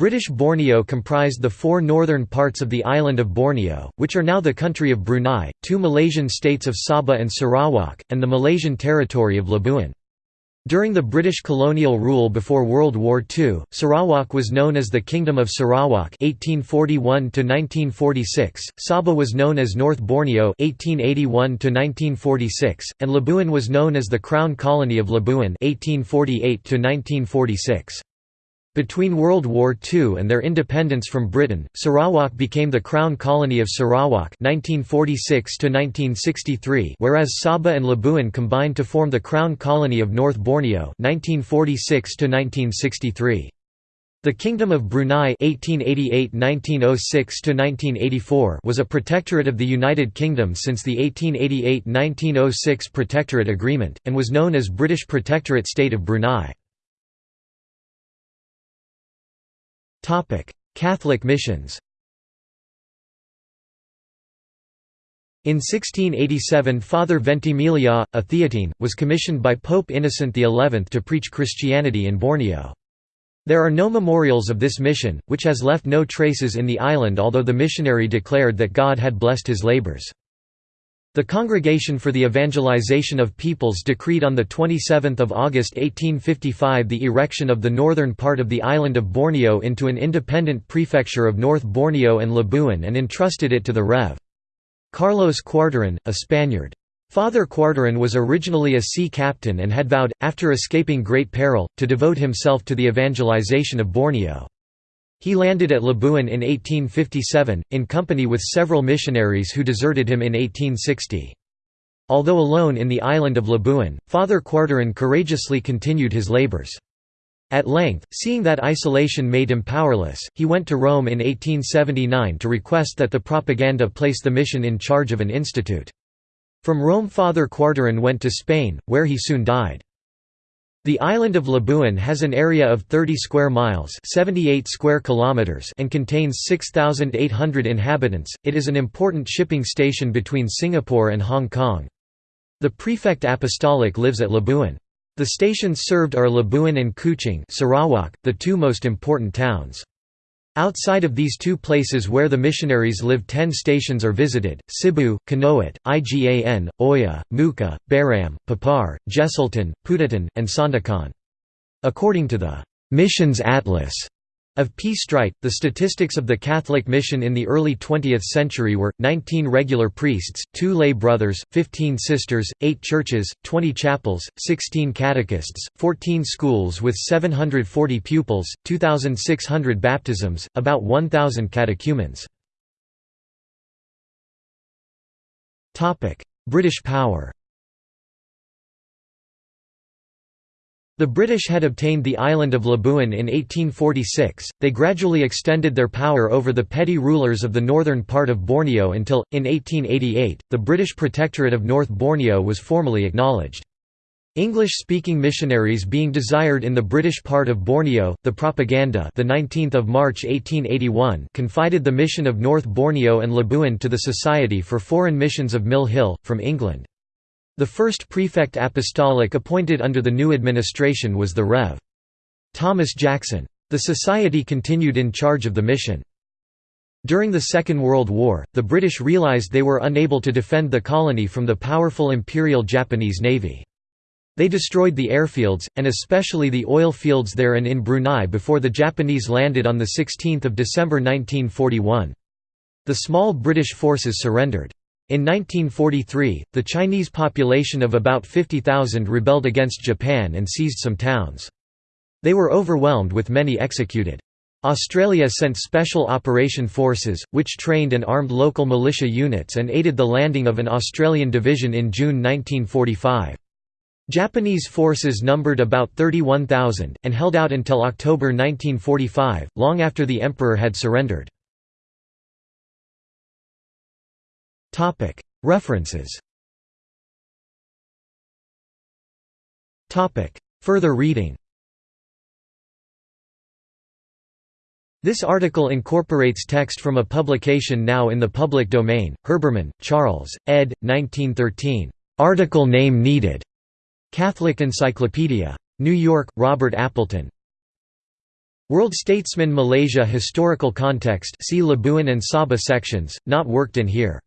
British Borneo comprised the four northern parts of the island of Borneo, which are now the country of Brunei, two Malaysian states of Sabah and Sarawak, and the Malaysian territory of Labuan. During the British colonial rule before World War II, Sarawak was known as the Kingdom of Sarawak (1841–1946), Sabah was known as North Borneo (1881–1946), and Labuan was known as the Crown Colony of Labuan (1848–1946). Between World War II and their independence from Britain, Sarawak became the Crown Colony of Sarawak 1946 whereas Sabah and Labuan combined to form the Crown Colony of North Borneo 1946 The Kingdom of Brunei (1888–1906–1984) was a protectorate of the United Kingdom since the 1888–1906 Protectorate Agreement, and was known as British Protectorate State of Brunei. Catholic missions In 1687 Father Ventimiglia, a Theatine, was commissioned by Pope Innocent XI to preach Christianity in Borneo. There are no memorials of this mission, which has left no traces in the island although the missionary declared that God had blessed his labors. The Congregation for the Evangelization of Peoples decreed on 27 August 1855 the erection of the northern part of the island of Borneo into an independent prefecture of North Borneo and Labuan and entrusted it to the Rev. Carlos Cuarteron, a Spaniard. Father Cuarteron was originally a sea captain and had vowed, after escaping great peril, to devote himself to the evangelization of Borneo. He landed at Labuan in 1857, in company with several missionaries who deserted him in 1860. Although alone in the island of Labuan, Father Cuarteron courageously continued his labors. At length, seeing that isolation made him powerless, he went to Rome in 1879 to request that the propaganda place the mission in charge of an institute. From Rome Father Cuarteron went to Spain, where he soon died. The island of Labuan has an area of 30 square miles, 78 square kilometers, and contains 6800 inhabitants. It is an important shipping station between Singapore and Hong Kong. The prefect apostolic lives at Labuan. The stations served are Labuan and Kuching, Sarawak, the two most important towns. Outside of these two places where the missionaries live ten stations are visited, Sibu, Kanowit, Igan, Oya, Muka, Baram, Papar, Jesselton, Putatan, and Sandakan. According to the «Missions Atlas» Of P. Streit, the statistics of the Catholic mission in the early 20th century were, 19 regular priests, 2 lay brothers, 15 sisters, 8 churches, 20 chapels, 16 catechists, 14 schools with 740 pupils, 2,600 baptisms, about 1,000 catechumens. British power The British had obtained the island of Labuan in 1846, they gradually extended their power over the petty rulers of the northern part of Borneo until, in 1888, the British Protectorate of North Borneo was formally acknowledged. English-speaking missionaries being desired in the British part of Borneo, the Propaganda the 19th of March 1881 confided the mission of North Borneo and Labuan to the Society for Foreign Missions of Mill Hill, from England. The first prefect apostolic appointed under the new administration was the Rev. Thomas Jackson. The society continued in charge of the mission. During the Second World War, the British realized they were unable to defend the colony from the powerful Imperial Japanese Navy. They destroyed the airfields, and especially the oil fields there and in Brunei before the Japanese landed on 16 December 1941. The small British forces surrendered. In 1943, the Chinese population of about 50,000 rebelled against Japan and seized some towns. They were overwhelmed with many executed. Australia sent Special Operation Forces, which trained and armed local militia units and aided the landing of an Australian division in June 1945. Japanese forces numbered about 31,000, and held out until October 1945, long after the Emperor had surrendered. References Further reading This article incorporates text from a publication now in the public domain, Herbermann, Charles, ed. 1913. Article name needed. Catholic Encyclopedia. New York, Robert Appleton. World Statesman Malaysia Historical context see Labuan and Sabah sections, not worked in here.